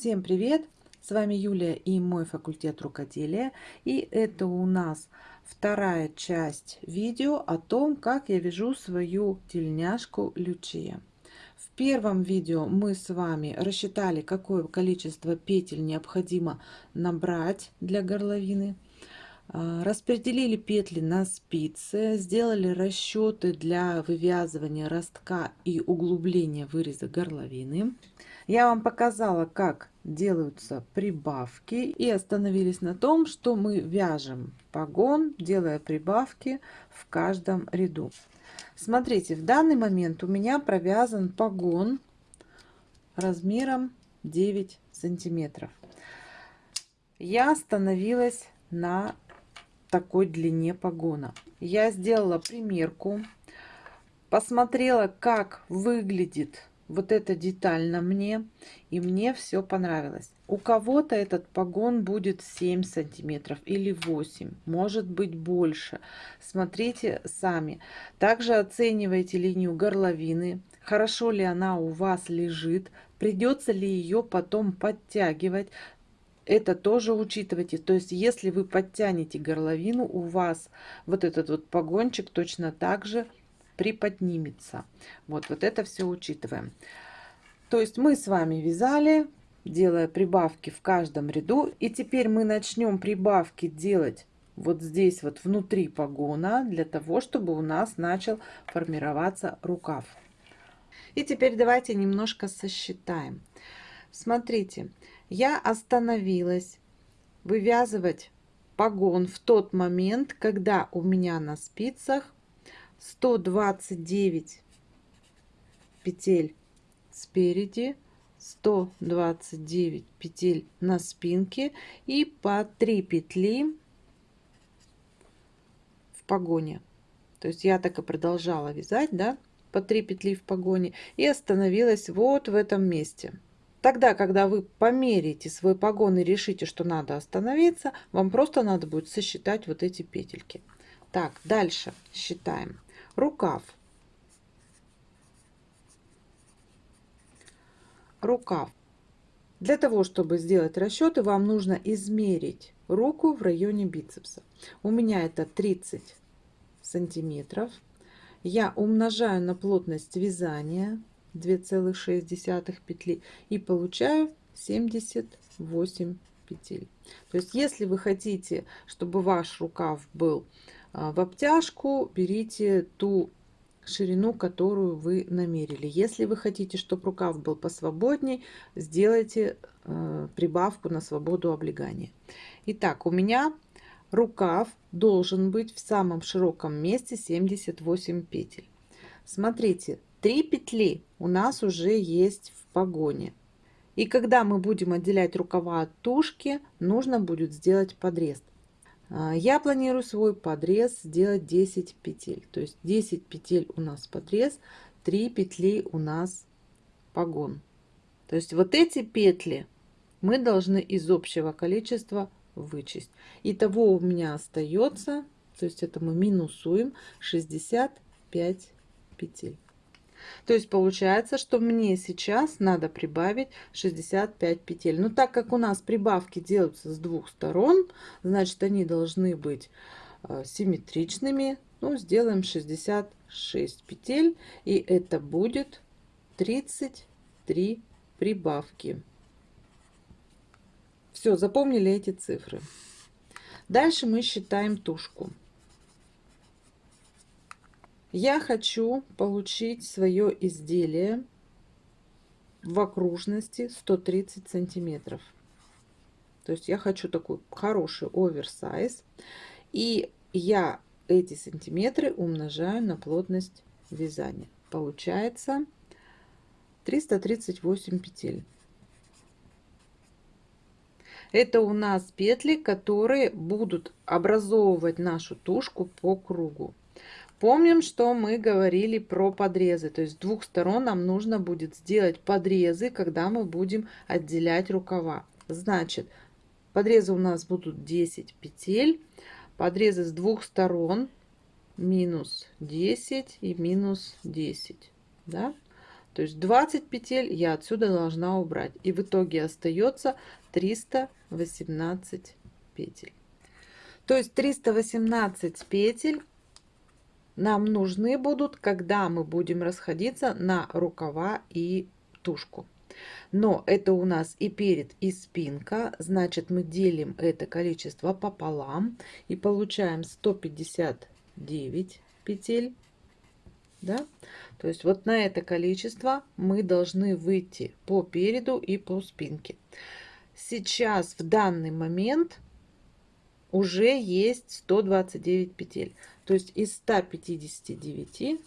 Всем привет! С вами Юлия и мой факультет рукоделия. И это у нас вторая часть видео о том, как я вяжу свою тельняшку Лючия. В первом видео мы с вами рассчитали, какое количество петель необходимо набрать для горловины. А, распределили петли на спицы, сделали расчеты для вывязывания ростка и углубления выреза горловины. Я вам показала, как делаются прибавки и остановились на том, что мы вяжем погон, делая прибавки в каждом ряду. Смотрите, в данный момент у меня провязан погон размером 9 сантиметров. Я остановилась на такой длине погона. Я сделала примерку, посмотрела, как выглядит вот эта деталь на мне, и мне все понравилось. У кого-то этот погон будет 7 сантиметров или 8, может быть больше. Смотрите сами. Также оценивайте линию горловины, хорошо ли она у вас лежит, придется ли ее потом подтягивать это тоже учитывайте. То есть, если вы подтянете горловину, у вас вот этот вот погончик точно так же приподнимется. Вот, вот это все учитываем. То есть мы с вами вязали, делая прибавки в каждом ряду. И теперь мы начнем прибавки делать вот здесь вот внутри погона, для того, чтобы у нас начал формироваться рукав. И теперь давайте немножко сосчитаем. Смотрите, я остановилась вывязывать погон в тот момент, когда у меня на спицах 129 петель спереди, 129 петель на спинке и по 3 петли в погоне. То есть я так и продолжала вязать, да, по 3 петли в погоне и остановилась вот в этом месте. Тогда, когда вы померите свой погон и решите, что надо остановиться, вам просто надо будет сосчитать вот эти петельки. Так, дальше считаем. Рукав. Рукав. Для того, чтобы сделать расчеты, вам нужно измерить руку в районе бицепса. У меня это 30 сантиметров. Я умножаю на плотность вязания 2,6 петли и получаю 78 петель. То есть, если вы хотите, чтобы ваш рукав был в обтяжку, берите ту ширину, которую вы намерили. Если вы хотите, чтобы рукав был посвободней, сделайте э, прибавку на свободу облегания. Итак, у меня рукав должен быть в самом широком месте 78 петель. Смотрите, 3 петли у нас уже есть в погоне. И когда мы будем отделять рукава от тушки, нужно будет сделать подрез. А, я планирую свой подрез сделать 10 петель. То есть 10 петель у нас подрез, 3 петли у нас погон. То есть вот эти петли мы должны из общего количества вычесть. Итого у меня остается, то есть это мы минусуем 65 петель. То есть получается, что мне сейчас надо прибавить 65 петель. Но так как у нас прибавки делаются с двух сторон, значит они должны быть э, симметричными. Ну, сделаем 66 петель. И это будет 33 прибавки. Все, запомнили эти цифры. Дальше мы считаем тушку. Я хочу получить свое изделие в окружности 130 сантиметров. То есть я хочу такой хороший оверсайз. И я эти сантиметры умножаю на плотность вязания. Получается 338 петель. Это у нас петли, которые будут образовывать нашу тушку по кругу. Помним, что мы говорили про подрезы. То есть с двух сторон нам нужно будет сделать подрезы, когда мы будем отделять рукава. Значит, подрезы у нас будут 10 петель. Подрезы с двух сторон минус 10 и минус 10. Да? То есть 20 петель я отсюда должна убрать. И в итоге остается 318 петель. То есть 318 петель нам нужны будут, когда мы будем расходиться на рукава и тушку. Но это у нас и перед, и спинка. Значит, мы делим это количество пополам и получаем 159 петель. Да? То есть вот на это количество мы должны выйти по переду и по спинке. Сейчас в данный момент уже есть 129 петель. То есть из 159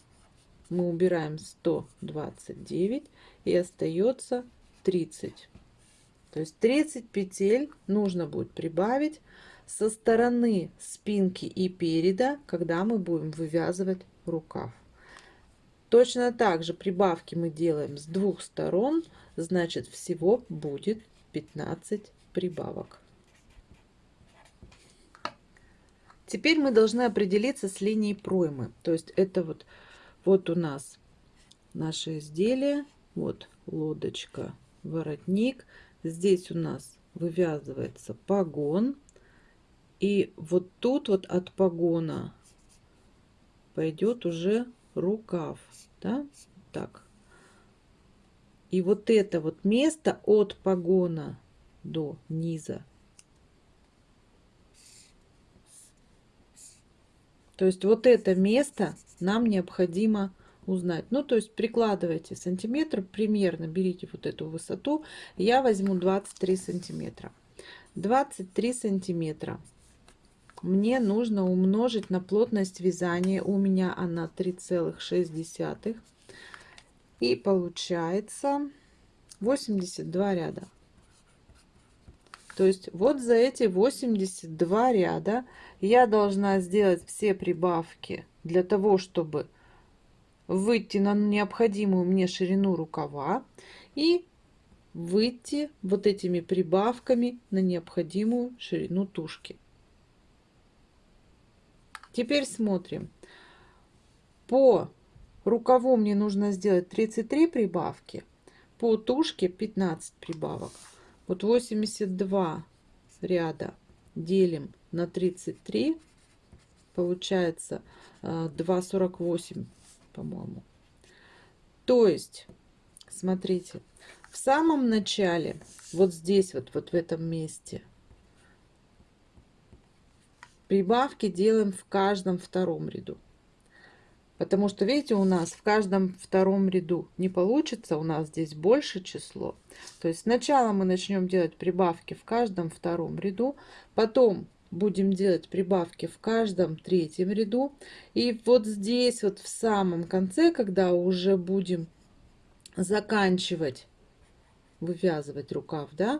мы убираем 129 и остается 30. То есть 30 петель нужно будет прибавить со стороны спинки и переда, когда мы будем вывязывать рукав. Точно так же прибавки мы делаем с двух сторон, значит всего будет 15 прибавок. Теперь мы должны определиться с линией проймы. То есть это вот, вот у нас наше изделие, вот лодочка, воротник. Здесь у нас вывязывается погон. И вот тут вот от погона пойдет уже рукав. Да? Так. И вот это вот место от погона до низа То есть вот это место нам необходимо узнать. Ну, то есть прикладывайте сантиметр, примерно берите вот эту высоту. Я возьму 23 сантиметра. 23 сантиметра мне нужно умножить на плотность вязания. У меня она 3,6. И получается 82 ряда. То есть вот за эти 82 ряда я должна сделать все прибавки для того, чтобы выйти на необходимую мне ширину рукава и выйти вот этими прибавками на необходимую ширину тушки. Теперь смотрим. По рукаву мне нужно сделать 33 прибавки, по тушке 15 прибавок. Вот 82 ряда делим на 33, получается 2,48, э, по-моему. То есть, смотрите, в самом начале, вот здесь, вот, вот в этом месте, прибавки делаем в каждом втором ряду. Потому что, видите, у нас в каждом втором ряду не получится, у нас здесь больше число. То есть сначала мы начнем делать прибавки в каждом втором ряду, потом будем делать прибавки в каждом третьем ряду. И вот здесь вот в самом конце, когда уже будем заканчивать вывязывать рукав, да,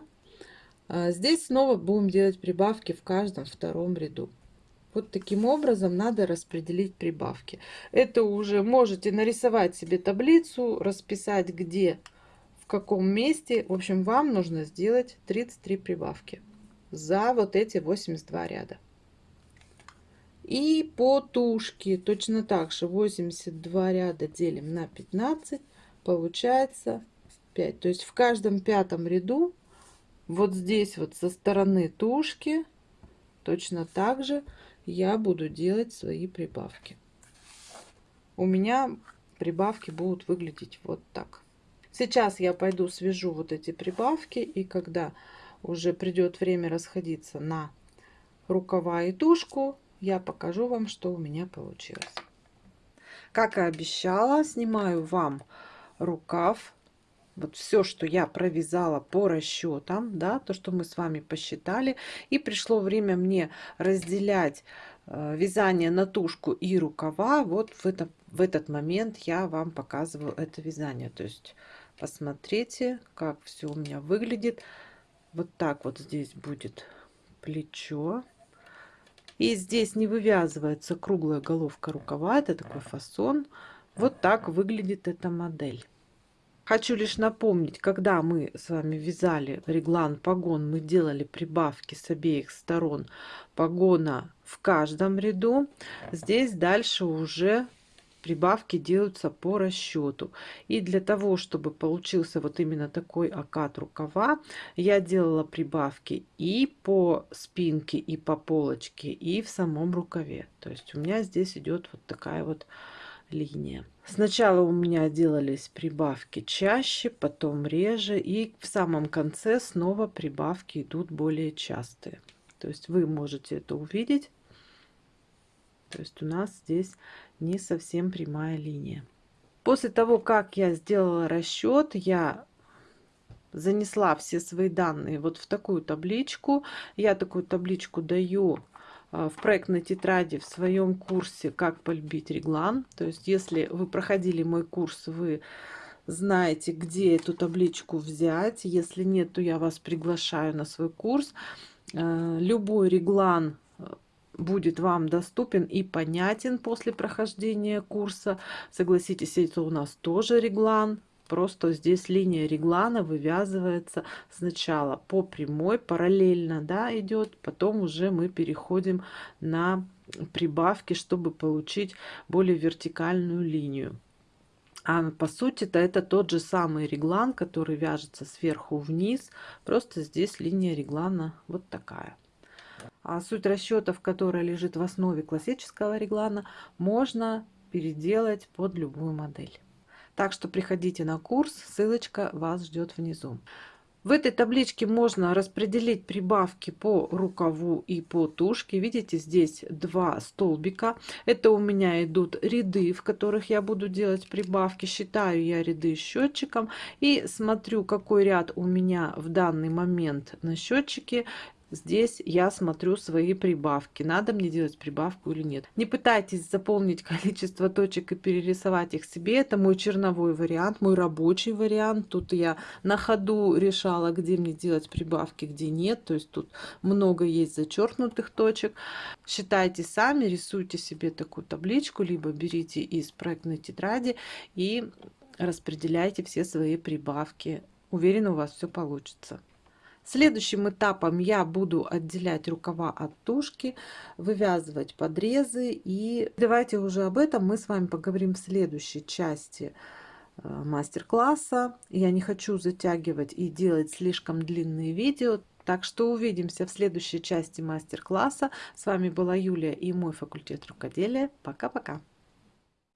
а здесь снова будем делать прибавки в каждом втором ряду. Вот таким образом надо распределить прибавки. Это уже можете нарисовать себе таблицу, расписать где, в каком месте. В общем, вам нужно сделать 33 прибавки за вот эти 82 ряда. И по тушке точно так же 82 ряда делим на 15, получается 5. То есть в каждом пятом ряду вот здесь вот со стороны тушки точно так же я буду делать свои прибавки. У меня прибавки будут выглядеть вот так. Сейчас я пойду свяжу вот эти прибавки, и когда уже придет время расходиться на рукава и тушку, я покажу вам, что у меня получилось. Как и обещала, снимаю вам рукав вот все, что я провязала по расчетам, да, то, что мы с вами посчитали. И пришло время мне разделять э, вязание на тушку и рукава. Вот в, это, в этот момент я вам показываю это вязание. То есть посмотрите, как все у меня выглядит. Вот так вот здесь будет плечо. И здесь не вывязывается круглая головка рукава. Это такой фасон. Вот так выглядит эта модель. Хочу лишь напомнить, когда мы с вами вязали реглан погон, мы делали прибавки с обеих сторон погона в каждом ряду. Здесь дальше уже прибавки делаются по расчету. И для того, чтобы получился вот именно такой окат рукава, я делала прибавки и по спинке, и по полочке, и в самом рукаве. То есть у меня здесь идет вот такая вот линия. Сначала у меня делались прибавки чаще, потом реже, и в самом конце снова прибавки идут более частые. То есть вы можете это увидеть. То есть у нас здесь не совсем прямая линия. После того, как я сделала расчет, я занесла все свои данные вот в такую табличку. Я такую табличку даю в проектной тетради в своем курсе «Как полюбить реглан». То есть, если вы проходили мой курс, вы знаете, где эту табличку взять. Если нет, то я вас приглашаю на свой курс. А, любой реглан будет вам доступен и понятен после прохождения курса. Согласитесь, это у нас тоже реглан. Просто здесь линия реглана вывязывается сначала по прямой, параллельно да, идет, потом уже мы переходим на прибавки, чтобы получить более вертикальную линию. А по сути-то это тот же самый реглан, который вяжется сверху вниз, просто здесь линия реглана вот такая. А суть расчетов, которая лежит в основе классического реглана, можно переделать под любую модель. Так что приходите на курс, ссылочка вас ждет внизу. В этой табличке можно распределить прибавки по рукаву и по тушке. Видите, здесь два столбика. Это у меня идут ряды, в которых я буду делать прибавки. Считаю я ряды счетчиком и смотрю, какой ряд у меня в данный момент на счетчике Здесь я смотрю свои прибавки. Надо мне делать прибавку или нет. Не пытайтесь заполнить количество точек и перерисовать их себе. Это мой черновой вариант, мой рабочий вариант. Тут я на ходу решала, где мне делать прибавки, где нет. То есть тут много есть зачеркнутых точек. Считайте сами, рисуйте себе такую табличку, либо берите из проектной тетради и распределяйте все свои прибавки. Уверена, у вас все получится. Следующим этапом я буду отделять рукава от тушки, вывязывать подрезы. И давайте уже об этом мы с вами поговорим в следующей части э, мастер-класса. Я не хочу затягивать и делать слишком длинные видео. Так что увидимся в следующей части мастер-класса. С вами была Юлия и мой факультет рукоделия. Пока-пока.